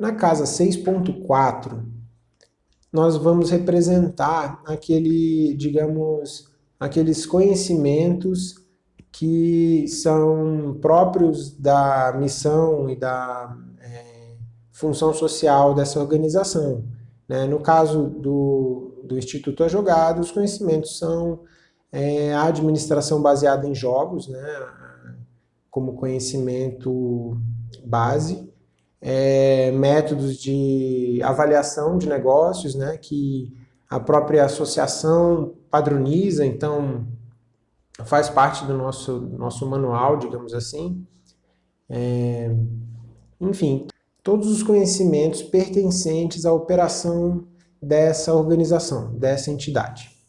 Na casa 6.4, nós vamos representar aquele, digamos, aqueles conhecimentos que são próprios da missão e da é, função social dessa organização. Né? No caso do, do Instituto A Jogada, os conhecimentos são é, a administração baseada em jogos, né? como conhecimento base, é, métodos de avaliação de negócios, né? que a própria associação padroniza, então faz parte do nosso, nosso manual, digamos assim. É, enfim, todos os conhecimentos pertencentes à operação dessa organização, dessa entidade.